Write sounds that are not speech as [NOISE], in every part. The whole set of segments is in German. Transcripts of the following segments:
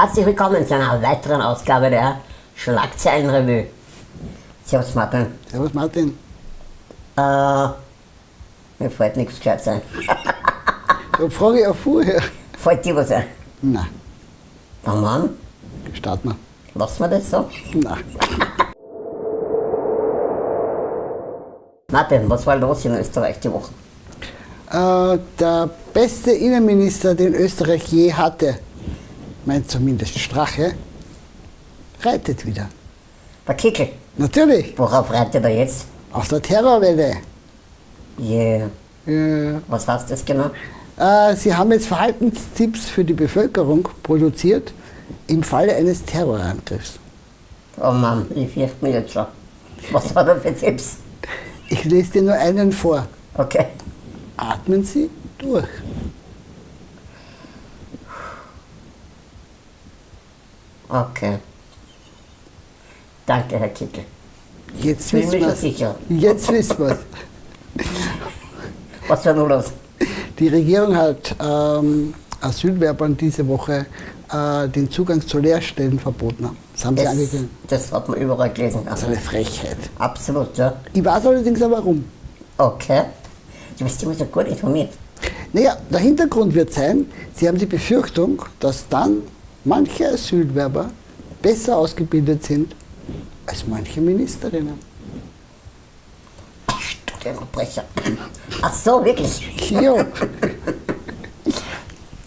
Herzlich willkommen zu einer weiteren Ausgabe der Schlagzeilenrevue. Servus Martin. Servus Martin. Äh, mir fällt nichts gescheit sein. [LAUGHS] Da frage ich auch vorher. Fällt dir was ein? Na, Na Mann, starten wir. lassen wir das so? Na, [LAUGHS] Martin, was war los in Österreich die Woche? äh, der beste Innenminister, den Österreich je hatte, meint zumindest Strache, reitet wieder. Der Kickel. Natürlich, Worauf reitet er jetzt? auf der Terrorwelle. Yeah. Äh, Was heißt das genau? äh, Sie haben jetzt Verhaltenstipps für die Bevölkerung produziert im Falle eines Terrorangriffs. Oh Mann, ich fürchte mich jetzt schon. Was hat er für Tipps? Ich lese dir nur einen vor. Okay. Atmen Sie durch. Okay. Danke, Herr Kickel. Jetzt wissen wir's. sicher. Jetzt wissen wir [LAUGHS] Was war nun los? Die Regierung hat ähm, Asylwerbern diese Woche äh, den Zugang zu Lehrstellen verboten. Das haben sie angekündigt. das hat man überall gelesen. Das ist eine Frechheit. Absolut, ja. Ich weiß allerdings auch warum. Okay. Du bist immer so gut informiert. Naja, der Hintergrund wird sein, sie haben die Befürchtung, dass dann manche Asylwerber besser ausgebildet sind als manche Ministerinnen. Studienverbrecher. Ach so, wirklich? Ja,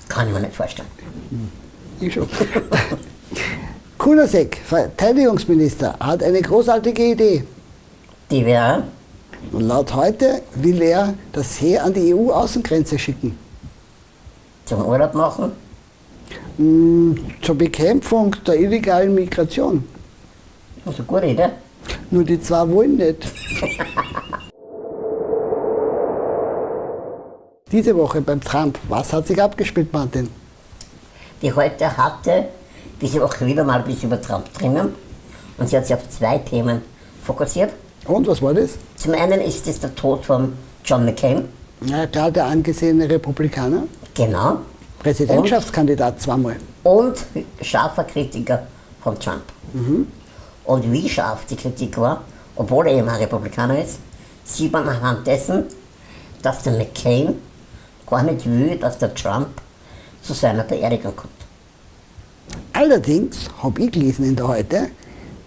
Kann ich mir nicht vorstellen. ich schon. Kunasek, Verteidigungsminister, hat eine großartige Idee. Die wäre, Und laut heute will er das Heer an die EU-Außengrenze schicken. zum Urlaub machen. Mm, Zur Bekämpfung der illegalen Migration. Das ist eine gute Idee. Nur die zwei wollen nicht. Diese Woche beim Trump, was hat sich abgespielt, Martin? Die heute hatte diese Woche wieder mal ein bisschen über Trump drinnen. Und sie hat sich auf zwei Themen fokussiert. Und was war das? Zum einen ist es der Tod von John McCain. Ja, klar, der angesehene Republikaner, Genau. Präsidentschaftskandidat zweimal. Und scharfer Kritiker von Trump. Und wie scharf die Kritik war, obwohl er eben ein Republikaner ist, sieht man anhand dessen, dass der McCain gar nicht will, dass der Trump zu seiner Beerdigung kommt. Allerdings habe ich gelesen in der Heute,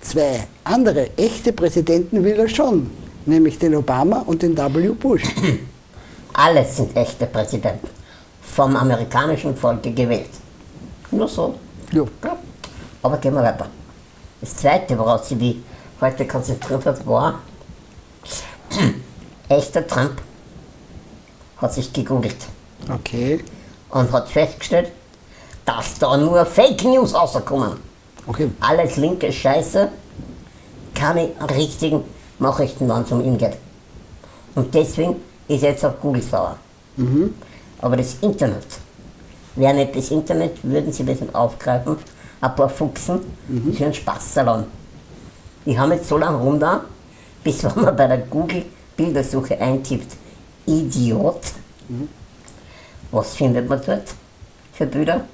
zwei andere echte Präsidenten will er schon, nämlich den Obama und den W. Bush. [CLEARS THROAT] Alles sind echte Präsidenten, vom amerikanischen Volke gewählt. Nur so. Ja. Ja. Aber gehen wir weiter. Das zweite, woraus sie die heute konzentriert hat, war, [CLEARS THROAT] echter Trump hat sich gegoogelt Okay, und hat festgestellt, dass da nur Fake News rauskommen. okay. Alles linke Scheiße, keine richtigen Nachrichten, wenn es um ihn geht. Und deswegen ist er jetzt auf Google sauer. Aber das Internet, wäre nicht das Internet, würden sie das nicht aufgreifen, ein paar Fuchsen für einen Spaßsalon. Die haben jetzt so lange rum da, bis [LAUGHS] wenn man bei der Google-Bildersuche eintippt, Idiot, was findet man dort für Bilder?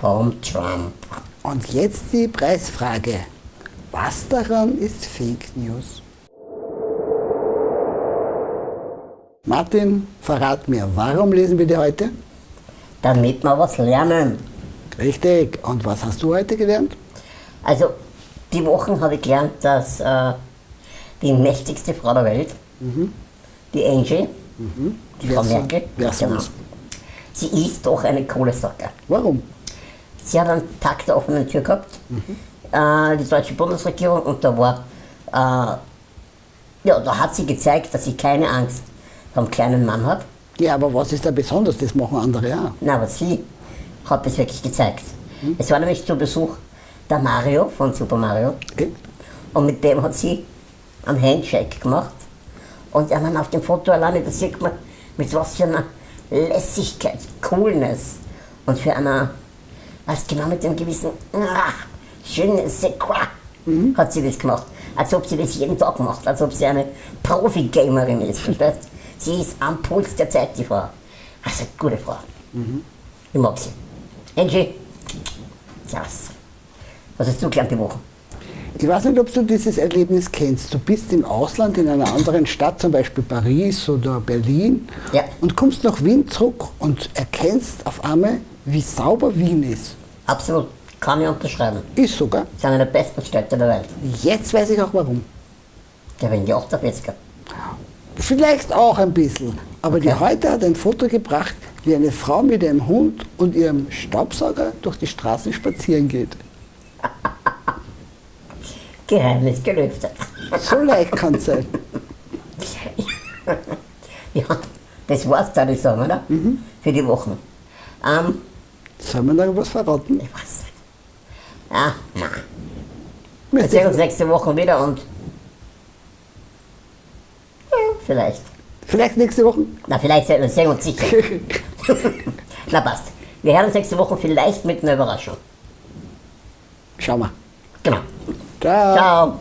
Vom Trump. Und jetzt die Preisfrage. Was daran ist Fake News? Martin, verrat mir, warum lesen wir die heute? damit wir was lernen. Richtig. Und was hast du heute gelernt? Also, die Wochen habe ich gelernt, dass äh, die mächtigste Frau der Welt, die Angie, die Frau Merkel, genau, sie ist doch eine coole Socke. Warum? Sie hat einen Tag der offenen Tür gehabt, äh, die deutsche Bundesregierung, und da war, äh, ja, da hat sie gezeigt, dass sie keine Angst vom kleinen Mann hat. Ja, aber was ist da besonders? Das machen andere auch. Na, aber sie hat es wirklich gezeigt. Es war nämlich zu Besuch der Mario von Super Mario. Okay. Und mit dem hat sie einen Handshake gemacht. Und ja, man auf dem Foto alleine, da sieht man, mit was für einer Lässigkeit, Coolness und für einer, was genau mit dem gewissen, ah, schönen Sequa hat sie das gemacht. Als ob sie das jeden Tag macht, als ob sie eine Profi-Gamerin ist. verstehst? Sie ist am Puls der Zeit, die Frau. Also, gute Frau. Ich mag sie. Angie, Ja, was? Hast du gelernt die Woche? Ich weiß nicht, ob du dieses Erlebnis kennst. Du bist im Ausland in einer anderen Stadt, zum Beispiel Paris oder Berlin, Ja. und kommst nach Wien zurück und erkennst auf einmal, wie sauber Wien ist. Absolut. Kann ich unterschreiben. Ist sogar. Das ist eine der besten Städte der Welt. Jetzt weiß ich auch warum. Der wegen die 48er. Vielleicht auch ein bisschen. Aber die Okay. heute hat ein Foto gebracht, wie eine Frau mit ihrem Hund und ihrem Staubsauger durch die Straßen spazieren geht. Geheimnis gelüftet. So leicht kann es sein. [LAUGHS] Ja, das war's, würde ich sagen, oder? Für die Wochen. Ähm, Sollen wir noch was verraten? ich weiß nicht. Ja, nein. Wir sehen uns nächste Woche wieder und. Ja, vielleicht. Vielleicht nächste Woche. Na, vielleicht sehen wir sehen uns sicher. [LAUGHS] Na, passt. Wir hören uns nächste Woche vielleicht mit einer Überraschung. Schauen wir. Genau. Ciao. Ciao.